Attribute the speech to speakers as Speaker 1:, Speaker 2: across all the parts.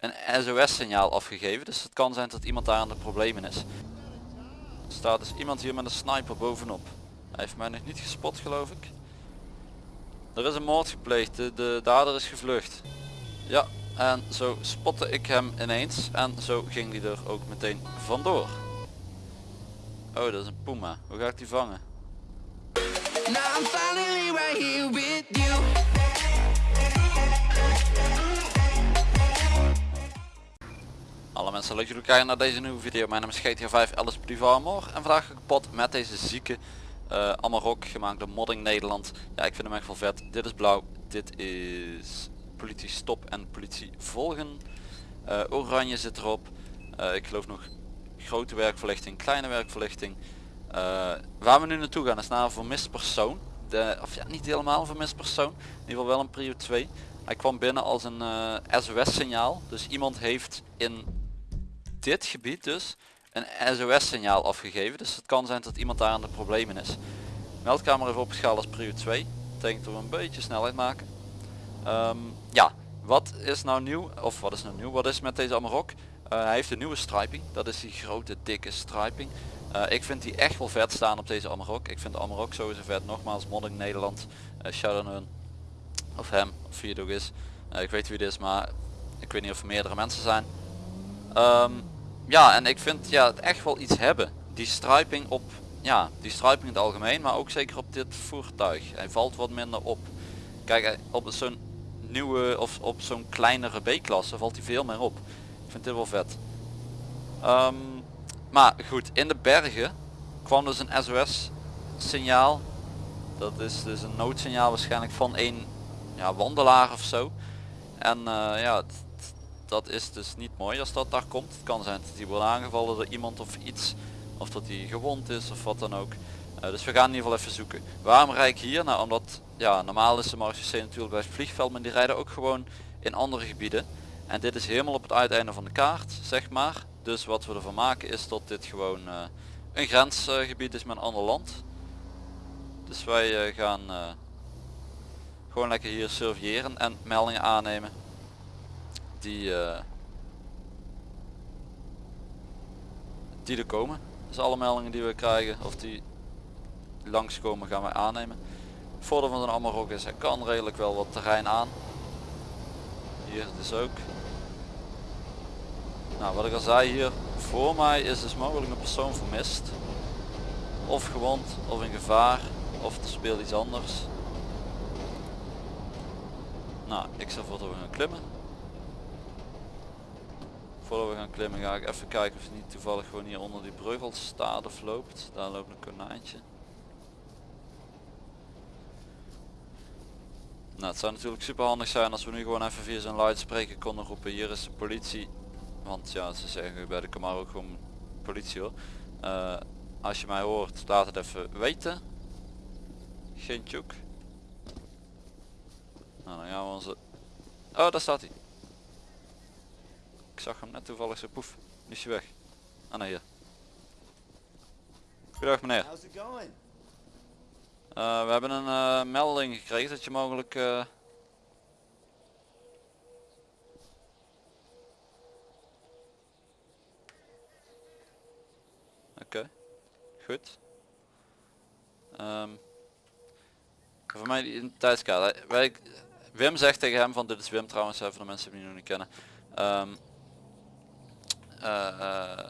Speaker 1: een SOS signaal afgegeven. Dus het kan zijn dat iemand daar aan de problemen is. Staat dus iemand hier met een sniper bovenop. Hij heeft mij nog niet gespot geloof ik. Er is een moord gepleegd, de, de dader is gevlucht. Ja, en zo spotte ik hem ineens en zo ging hij er ook meteen vandoor. Oh, dat is een puma. Hoe ga ik die vangen?
Speaker 2: Now I'm finally you.
Speaker 1: Alle mensen leuk jullie kijken naar deze nieuwe video. Mijn naam is GTA 5 Alice Privarmor en vandaag ga ik kapot met deze zieke uh, Amarok gemaakt door Modding Nederland. Ja, ik vind hem echt wel vet. Dit is blauw, dit is politie stop en politie volgen. Uh, oranje zit erop. Uh, ik geloof nog grote werkverlichting, kleine werkverlichting. waar we nu naartoe gaan is naar een vermist persoon. De, of ja, niet helemaal een vermist persoon. In ieder geval wel een prio 2. Hij kwam binnen als een SOS signaal. Dus iemand heeft in dit gebied dus een SOS signaal afgegeven. Dus het kan zijn dat iemand daar aan de problemen is. Meldkamer even opgeschaald als prio 2. Betekent dat we een beetje snelheid maken. Um, ja, wat is nou nieuw? Of wat is nou nieuw? Wat is met deze Amarok? Uh, hij heeft een nieuwe striping. Dat is die grote dikke striping. Uh, ik vind die echt wel vet staan op deze Amarok. Ik vind de Amarok sowieso vet. Nogmaals, modding Nederland. Uh, shout out hun. Of hem, of ook is. ik weet wie het is, maar ik weet niet of er meerdere mensen zijn. Um, ja, en ik vind ja, het echt wel iets hebben. Die striping op, ja, die striping in het algemeen, maar ook zeker op dit voertuig. Hij valt wat minder op. Kijk, op zo'n nieuwe of op zo'n kleinere B-klasse valt hij veel meer op. Ik vind dit wel vet. Um, maar goed, in de bergen kwam dus een SOS signaal. Dat is dus een noodsignaal waarschijnlijk van een ja, wandelaar of zo. En uh, ja, dat is dus niet mooi als dat daar komt. Het kan zijn dat hij wordt aangevallen door iemand of iets. Of dat hij gewond is of wat dan ook. Uh, dus we gaan in ieder geval even zoeken. Waarom rijd ik hier? Nou omdat ja, normaal is de Marge natuurlijk bij het vliegveld. Maar die rijden ook gewoon in andere gebieden. En dit is helemaal op het uiteinde van de kaart zeg maar. Dus wat we ervan maken is dat dit gewoon uh, een grensgebied is met een ander land. Dus wij uh, gaan gewoon lekker hier surveilleren en meldingen aannemen die, uh, die er komen. Dus alle meldingen die we krijgen of die langskomen gaan wij aannemen. Het voordeel van een Amarok is hij kan redelijk wel wat terrein aan. Hier dus ook. Nou wat ik al zei hier voor mij is dus mogelijk een persoon vermist. Of gewond of in gevaar of er speelt iets anders. Nou ik zal voor gaan klimmen voordat we gaan klimmen ga ik even kijken of het niet toevallig gewoon hier onder die brug staat of loopt. Daar loopt een konijntje. Nou, het zou natuurlijk super handig zijn als we nu gewoon even via zijn luidspreker konden roepen. Hier is de politie. Want ja, ze zeggen bij de Camaro ook gewoon politie hoor. Uh, als je mij hoort, laat het even weten. Geen tjoek. Nou, dan gaan we onze... Oh, daar staat hij. Ik zag hem net toevallig zo poef. Nu is hij weg. Ah nee hier. Goedendag meneer. Uh, we hebben een uh, melding gekregen dat je mogelijk... Uh... Oké, okay. goed. Um, voor mij die identiteitskaart. Wij, Wim zegt tegen hem van dit is Wim trouwens, even de mensen die hem nog niet kennen. Um, uh,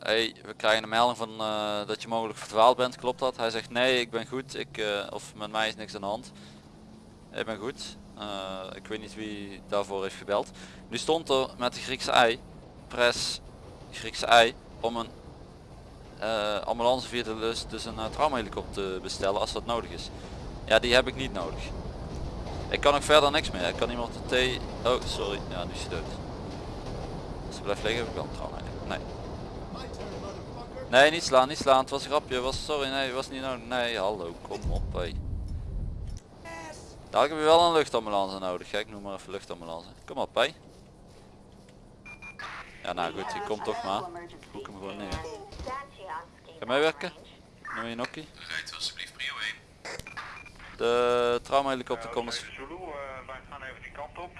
Speaker 1: hey, we krijgen een melding van uh, dat je mogelijk verdwaald bent, klopt dat? Hij zegt nee, ik ben goed, ik, of met mij is niks aan de hand. Ik ben goed, ik weet niet wie daarvoor heeft gebeld. Nu stond er met de Griekse ei, press Griekse ei, om een ambulance via de lust dus een traumahelikopter te bestellen als dat nodig is. Ja, die heb ik niet nodig. Ik kan ook verder niks meer, ik kan iemand de T... Oh, sorry, ja, nu is hij dood. Als hij blijft liggen heb ik wel een trauma. Nee. Nee, niet slaan, niet slaan. Het was een grapje. Was, sorry, nee, was niet nodig. Nee, hallo, kom op, hé. Daar heb je wel een luchtambulance nodig. Kijk, noem maar even luchtambulance. Kom op, hé. Ja, nou goed, die komt toch maar. Boek hem gewoon neer. Ga meewerken? Noem je nokkie?
Speaker 3: Rijdt alsjeblieft prio 1.
Speaker 1: De traumahelikopter komt.
Speaker 4: Zulu, uh, wij gaan even die kant op.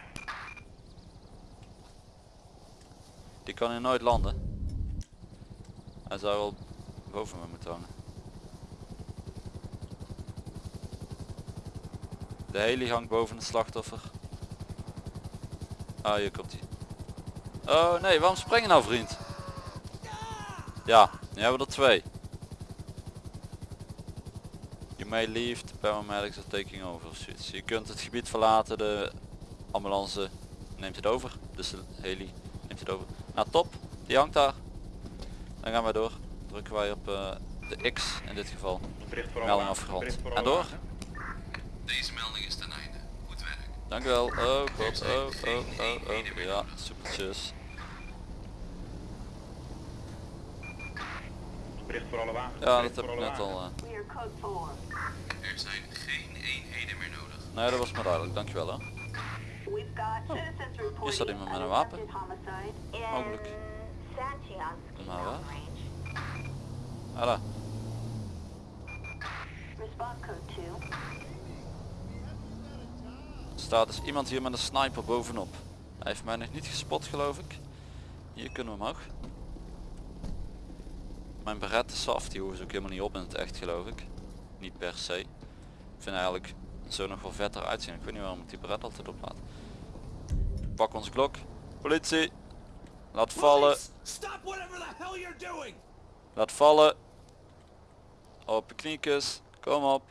Speaker 1: Die kan hier nooit landen. Hij zou wel boven me moeten hangen. De heli hangt boven het slachtoffer. Ah, hier komt hij. Oh nee, waarom spring je nou vriend? Ja, nu hebben we er twee. You may leave, the paramedics are taking over. Zoiets. Je kunt het gebied verlaten, de ambulance neemt het over. Dus de heli neemt het over. Nou top, die hangt daar. Dan gaan wij door. Drukken wij op eh, de X in dit geval.
Speaker 4: Bericht voor
Speaker 1: Melding afgerond. En door?
Speaker 3: Deze melding is ten einde. Goed werk.
Speaker 1: Dank u wel. Oh god, oh, oh, oh, oh. Ja, supertjes.
Speaker 4: Bericht voor alle wagens.
Speaker 1: Ja, dat heb ik net al. eh.
Speaker 5: We are code 4.
Speaker 3: Er zijn geen eenheden meer nodig.
Speaker 1: Nee, dat was maar duidelijk. Dankjewel hè.
Speaker 5: Reporting
Speaker 1: Hier staat iemand met een wapen. Mogelijk. Maar waar?
Speaker 5: Mountain Range.
Speaker 1: Voilà.
Speaker 5: Response code 2.
Speaker 1: Er staat dus iemand hier met een sniper bovenop. Hij heeft mij nog niet gespot geloof ik. Hier kunnen we omhoog. Mijn Beretta Soft die hoeven ze ook helemaal niet op in het echt geloof ik. Niet per se. Ik vind eigenlijk zo nog wel vetter uitzien. Ik weet niet waarom ik die Beretta altijd oplaat. Pak onze klok. Politie. Laat vallen. Laat vallen. Op je kniekjes. Kom op.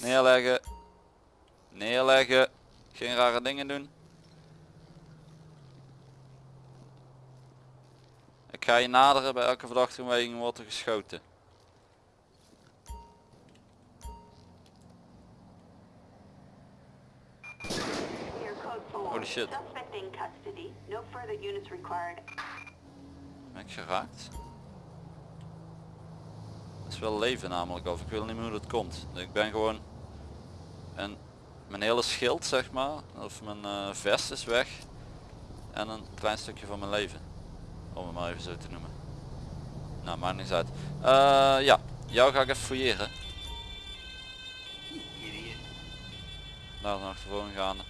Speaker 1: Neerleggen. Neerleggen. Geen rare dingen doen. Ik ga je naderen. Bij elke verdachte beweging wordt er geschoten. Holy shit. Ben ik geraakt? Dat is wel leven namelijk of ik wil niet meer hoe dat komt. Ik ben gewoon en mijn hele schild zeg maar of mijn eh, vest is weg en een klein stukje van mijn leven. Om het maar even zo te noemen. Nou maakt niks uit. Eh, ja, jou ga ik even fouilleren. Daar naar achtervoren gaande.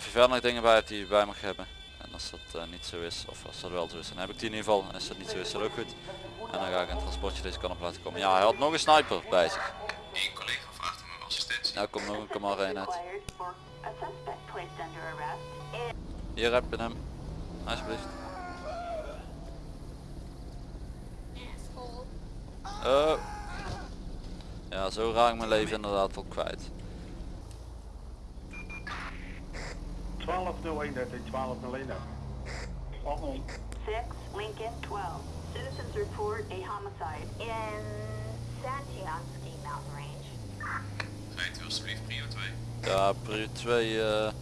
Speaker 1: Of je verder nog dingen bij hebt die je bij mag hebben. En als dat eh, niet zo is, of als dat wel zo is, dan heb ik die in ieder geval. En als dat niet zo is, is dat ook goed. En dan ga ik een transportje deze kant op laten komen. Ja, hij had nog een sniper bij zich.
Speaker 3: Eén collega vraagt om assistentie.
Speaker 1: Nou komt nog een kamar uit. Hier heb je hem. Alsjeblieft. Oh. Ja, zo raak ik mijn leven inderdaad al kwijt.
Speaker 4: 120113, 1201. Oh, oh.
Speaker 5: 6 Lincoln 12. Citizens report a homicide in Santiansky Mountain Range.
Speaker 3: Rijdt u alsjeblieft prio 2.
Speaker 1: Ja, prio 2, eh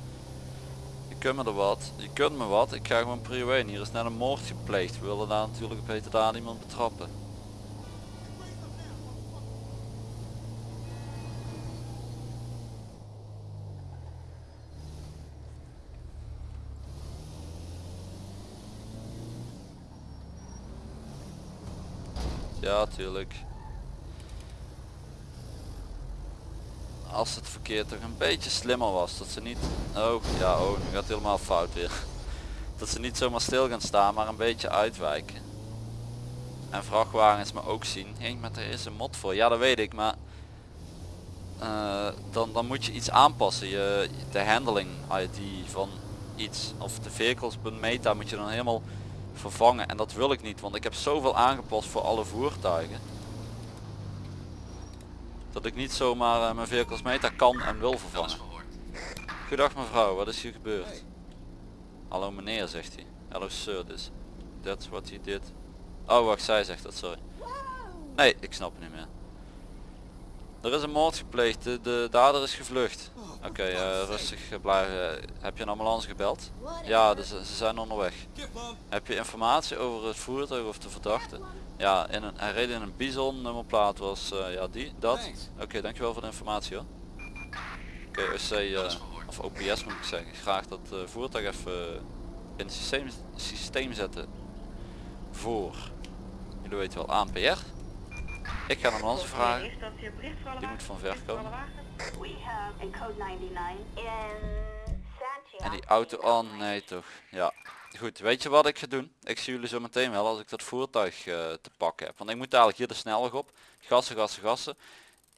Speaker 1: je kunt me er wat. Je kunt me wat. Ik ga gewoon prio 1. Hier is net een moord gepleegd. We willen daar natuurlijk op hete daad iemand betrappen. Ja, tuurlijk. Als het verkeer toch een beetje slimmer was. Dat ze niet... Oh, ja, oh, nu gaat het helemaal fout weer. Dat ze niet zomaar stil gaan staan, maar een beetje uitwijken. En vrachtwagens me ook zien. Hé, maar er is een mod voor. Ja, dat weet ik, maar... eh, dan, dan moet je iets aanpassen. Je, de handling ID van iets. Of de vehicles meta moet je dan helemaal vervangen. En dat wil ik niet, want ik heb zoveel aangepast voor alle voertuigen. Dat ik niet zomaar eh, mijn vehicles kan en wil vervangen. Goedag mevrouw, wat is hier gebeurd? Hallo meneer, zegt hij. Hallo sir, dus. That's what he did. Oh wacht, zij zegt dat, sorry. Nee, ik snap het niet meer. Er is een moord gepleegd, de, de dader is gevlucht. Oké, eh, rustig eh, blijven. Heb je een ambulance gebeld? Ja, dus, eh, ze zijn onderweg. Heb je informatie over het voertuig of de verdachte? Ja, in een, hij reed in een bison, nummerplaat was eh, ja die, dat. Oké, dankjewel voor de informatie hoor. Oké, OC, eh, of OPS moet ik zeggen, graag dat eh, voertuig even eh, in het systeem, systeem zetten voor, jullie weten wel, ANPR. Ik ga een ambulance vragen, die moet van ver komen.
Speaker 5: We have a code 99 in
Speaker 1: En die auto, oh nee toch. Ja. Goed, weet je wat ik ga doen? Ik zie jullie zo meteen wel als ik dat voertuig eh, te pakken heb. Want ik moet dadelijk hier de snelweg op. Gassen, gassen, gassen.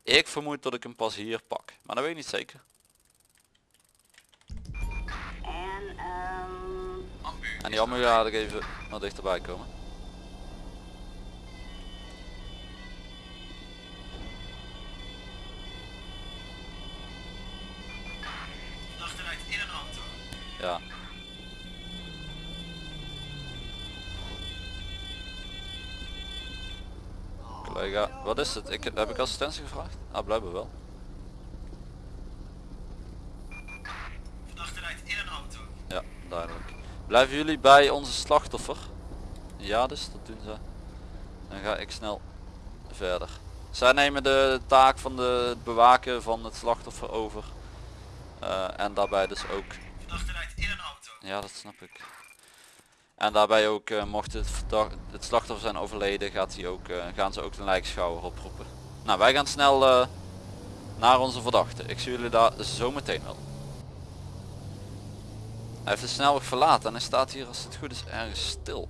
Speaker 1: Ik vermoed dat ik hem pas hier pak. Maar dat weet ik niet zeker.
Speaker 5: Um,
Speaker 3: Ambu.
Speaker 1: En die ambu ga ik even wat dichterbij komen. Ja. Collega, wat is het? Ik, heb ik assistentie gevraagd? Ah, blijkbaar wel.
Speaker 3: Achteruit in een auto.
Speaker 1: Ja, duidelijk. Blijven jullie bij onze slachtoffer? Ja, dus dat doen ze. Dan ga ik snel verder. Zij nemen de taak van de, het bewaken van het slachtoffer over. Eh, en daarbij dus ook
Speaker 3: Achteruit in een auto.
Speaker 1: Ja, dat snap ik. En daarbij ook, eh, mocht het, verdacht- het slachtoffer zijn overleden, gaat hij ook, eh, gaan ze ook de lijkschouwer oproepen. Nou, wij gaan snel eh, naar onze verdachte. Ik zie jullie daar zo meteen wel. Hij heeft de snelweg verlaten en hij staat hier als het goed is ergens stil.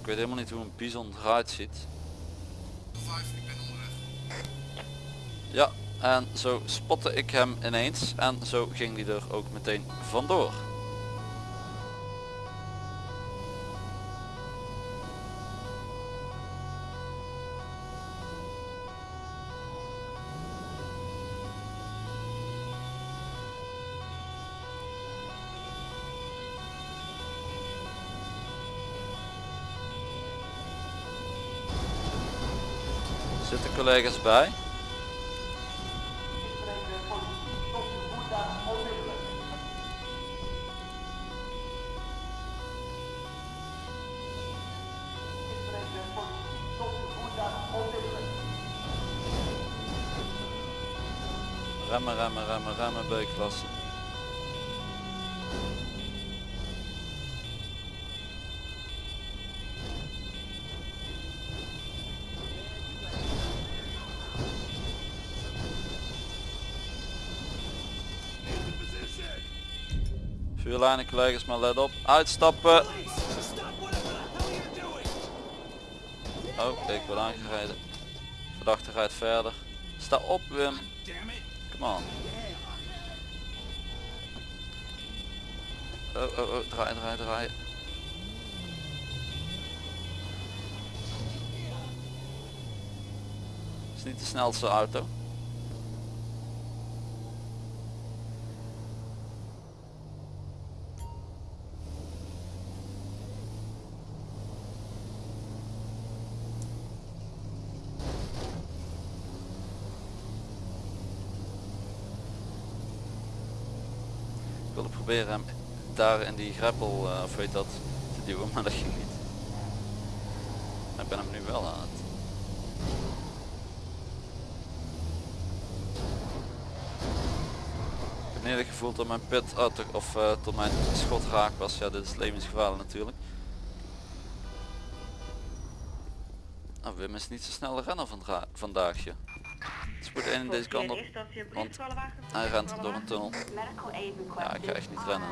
Speaker 1: Ik weet helemaal niet hoe een bison eruit ziet.
Speaker 3: ik ben onderweg.
Speaker 1: Ja, en zo spotte ik hem ineens en zo ging hij er ook meteen vandoor. Zitten collega's bij? Remmen, remmen, remmen, remmen, B-klasse. Vuurlijnen collega's, maar let op. Uitstappen. Oh, ik word aangereden. Verdachte rijdt verder. Sta op Wim. On. Oh, oh, oh, draai, draai, draai. Is niet de snelste auto. Ik wilde proberen hem daar in die greppel, eh, of weet dat, te duwen, maar dat ging niet. Ik ben hem nu wel aan het. Ik heb niet het gevoel dat mijn pit, oh, toch- of eh, tot mijn schot raak was. Ja, dit is levensgevaarlijk natuurlijk. Nou, Wim is niet zo snel renner vandra- vandaag. Één in deze kant op. Want hij rent door een tunnel. Ja, ik ga echt niet rennen.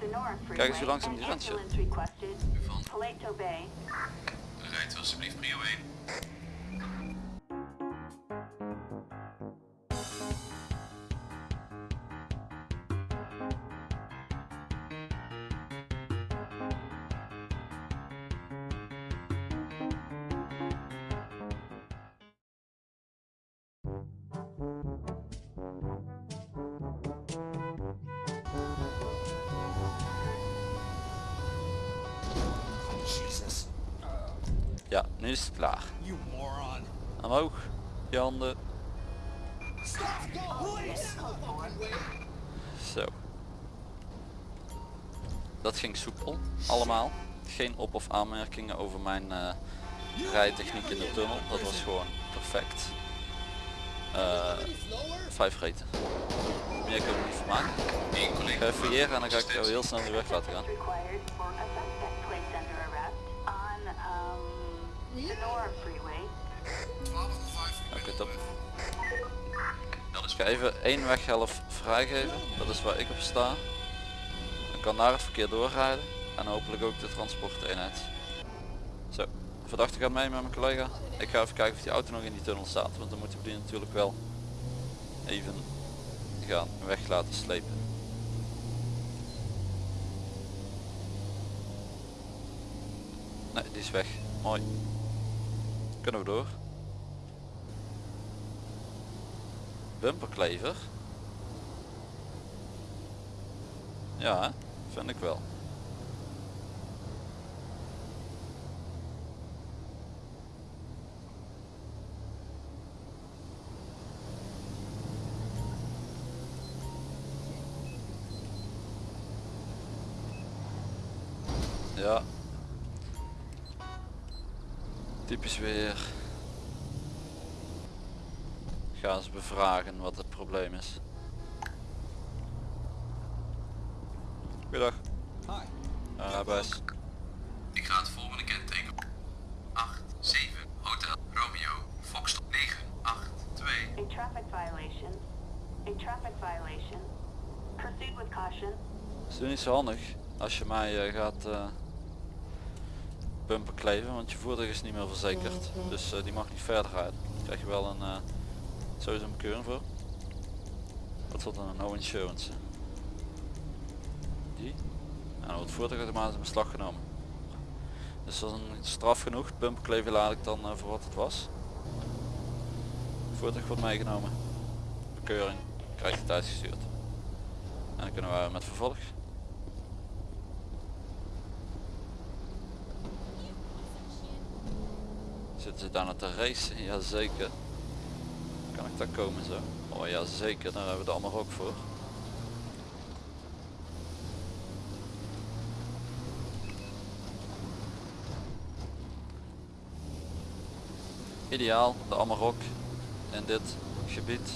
Speaker 5: Sonora
Speaker 1: Kijk eens hoe langzaam die rent,
Speaker 5: Bay.
Speaker 3: rijdt alsjeblieft prio 1.
Speaker 1: Ja, nu is het klaar. Omhoog. Je handen. Zo. Dat ging soepel. Allemaal. Geen op- of aanmerkingen over mijn eh, rijtechniek in de tunnel. Dat was gewoon perfect. Eh vijf reten. Meer kunnen we niet van maken. Ik ga even hier en dan ga ik jou heel snel de weg laten gaan.
Speaker 5: Sonora Freeway.
Speaker 3: 12 5
Speaker 1: Oké, top. Ik ga even één weghelft vrijgeven. Dat is waar ik op sta. Dan kan daar het verkeer doorrijden. En hopelijk ook de transporteenheid. Zo, verdachte gaat mee met mijn collega. Ik ga even kijken of die auto nog in die tunnel staat. Want dan moeten we die natuurlijk wel even gaan weg laten slepen. Nee, die is weg. Mooi. Kunnen we door. Bumperklever. Ja, vind ik wel. Ja. Typisch weer. Ga eens bevragen wat het probleem is. Goedendag.
Speaker 6: Hi.
Speaker 1: Uh, Bas.
Speaker 3: Ik ga het volgende kenteken. 8, 7, Hotel Romeo, Foxtrot 9, 8, 2.
Speaker 5: A traffic violation. A traffic violation. Proceed with caution.
Speaker 1: is nu niet zo handig als je mij eh, gaat eh bumper kleven, want je voertuig is niet meer verzekerd. Dus eh, die mag niet verder rijden. Daar krijg je wel een eh sowieso een bekeuring voor. Wat wordt dan no insurance? Die? En dan wordt het voertuig automatisch in beslag genomen. Dus dat is een straf genoeg. Bumperkleven laat ik dan eh, voor wat het was. Het voertuig wordt meegenomen. Bekeuring. Krijgt het uitgestuurd. En dan kunnen we met vervolg. Zitten ze daar naar te racen? Jazeker. Daar komen zo? Oh ja zeker, daar hebben we er allemaal voor. Ideaal, de Amarok in dit gebied.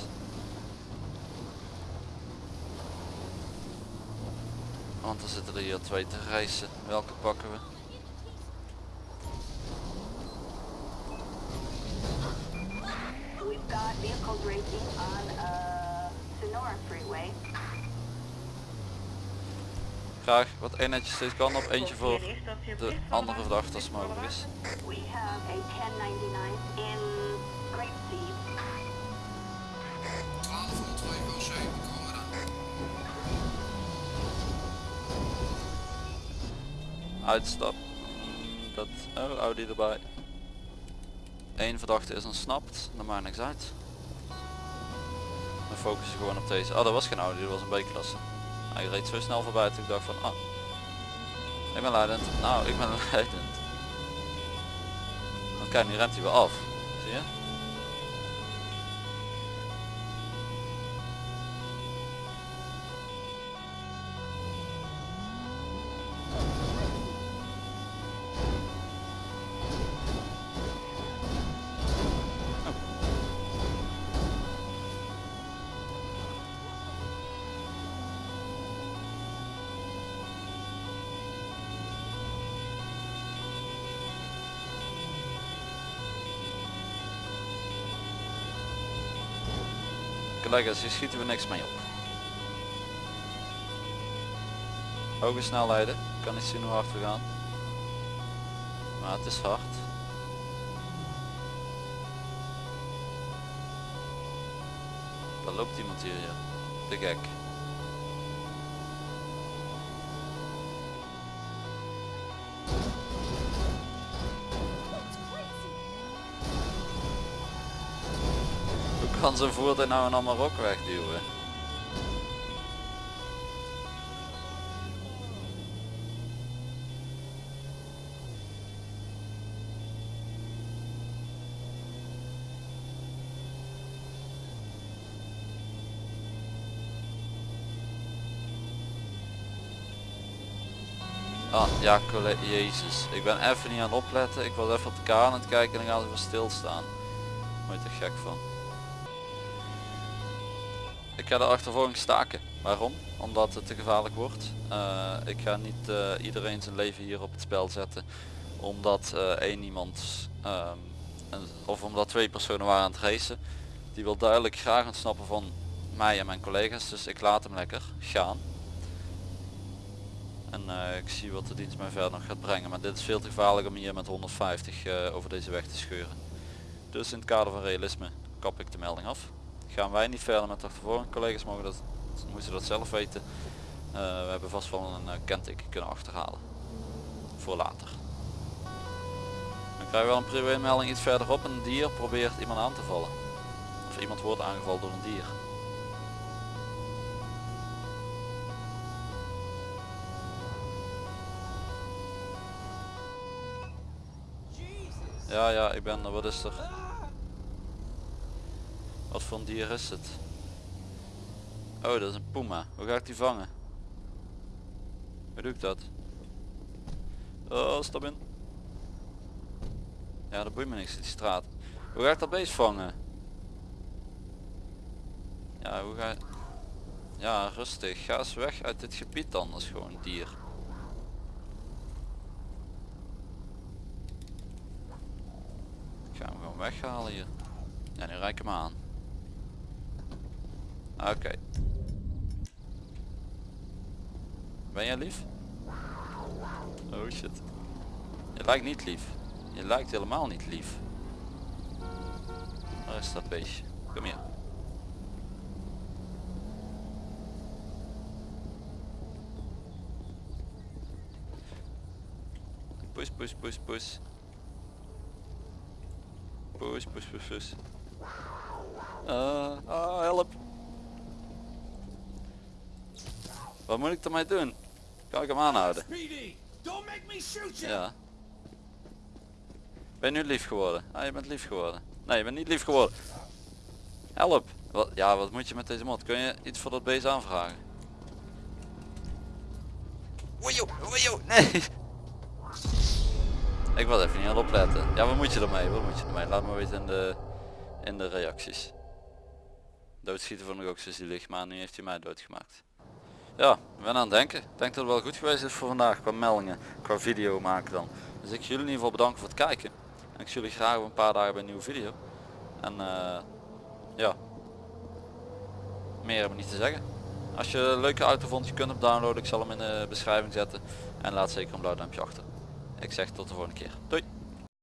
Speaker 1: Want er zitten er hier twee te reizen. Welke pakken we?
Speaker 5: Got vehicles racing on uh, Sonora Freeway.
Speaker 1: Graag wat eenheidjes steeds kan op, eentje voor de andere verdachte als mogelijk is.
Speaker 5: We have a 1099 in Great Sea.
Speaker 3: 1202 OC, komen dan.
Speaker 1: Uitstap. Dat oh, Audi erbij. Eén verdachte is ontsnapt, dat maakt niks uit. Focussen gewoon op deze. Oh, dat was geen Audi, dat was een B-klasse. Hij reed zo snel voorbij dat ik dacht van, ah, ik ben leidend. Nou, ik ben leidend. Dan kijk, nu rent hij weer af. Collega's, hier schieten we niks mee op. Hoge snelheden, kan niet zien hoe hard we gaan. Maar het is hard. Daar loopt iemand hier, ja. De gek. Kan zijn voertuig nou een Amarok wegduwen? Ah, ja, jezus. Ik ben even niet aan het opletten. Ik was even op de kaart aan het kijken en dan gaan ze weer stilstaan. Word je gek van. Ik ga de achtervolging staken. Waarom? Omdat het te gevaarlijk wordt. Eh, ik ga niet eh, iedereen zijn leven hier op het spel zetten. Omdat eh, één iemand, ehm, of omdat twee personen waren aan het racen. Die wil duidelijk graag ontsnappen van mij en mijn collega's. Dus ik laat hem lekker gaan. En ik zie wat de dienst mij verder nog gaat brengen. Maar dit is veel te gevaarlijk om hier met 150 eh, over deze weg te scheuren. Dus in het kader van realisme kap ik de melding af. Gaan wij niet verder met achtervolging. Collega's mogen dat, moeten dat zelf weten. Eh, we hebben vast wel een uh, kenteken kunnen achterhalen. Voor later. Dan krijgen we wel een privémelding iets verderop. Een dier probeert iemand aan te vallen. Of iemand wordt aangevallen door een dier. Ja, ja, ik ben er. Wat is er? Wat voor een dier is het? Oh, dat is een puma. Hoe ga ik die vangen? Hoe doe ik dat? Oh, stap in. Ja, dat boeit me niks, die straat. Hoe ga ik dat beest vangen? Ja, hoe ga Ja, rustig. Ga eens weg uit dit gebied is gewoon dier. Ik ga hem gewoon weghalen hier. Ja, nu rijk ik hem aan. Oké. Ben jij lief? Oh shit. Je lijkt niet lief. Je lijkt helemaal niet lief. Waar is dat beestje? Kom hier. Push, push, push, push. Push, push, push, push. Ah, ah, help. Wat moet ik ermee doen? Kan ik hem aanhouden? Ja. Ben je nu lief geworden? Ah, je bent lief geworden. Nee, je bent niet lief geworden. Help. Wat, ja, wat moet je met deze mod? Kun je iets voor dat beest aanvragen? Nee. Ik was even niet aan het opletten. Ja, wat moet je ermee? Wat moet je ermee? Laat me weten in de, in de reacties. Doodschieten vond ik ook zo zielig, maar nu heeft hij mij doodgemaakt. Ja, ben aan het denken. Ik denk dat het wel goed geweest is voor vandaag qua meldingen, qua video maken dan. Dus ik jullie in ieder geval bedanken voor het kijken. En ik zie jullie graag over een paar dagen bij een nieuwe video. En eh, ja, meer heb ik niet te zeggen. Als je een leuke auto vond, je kunt hem downloaden. Ik zal hem in de beschrijving zetten. En laat zeker een blauw duimpje achter. Ik zeg tot de volgende keer. Doei!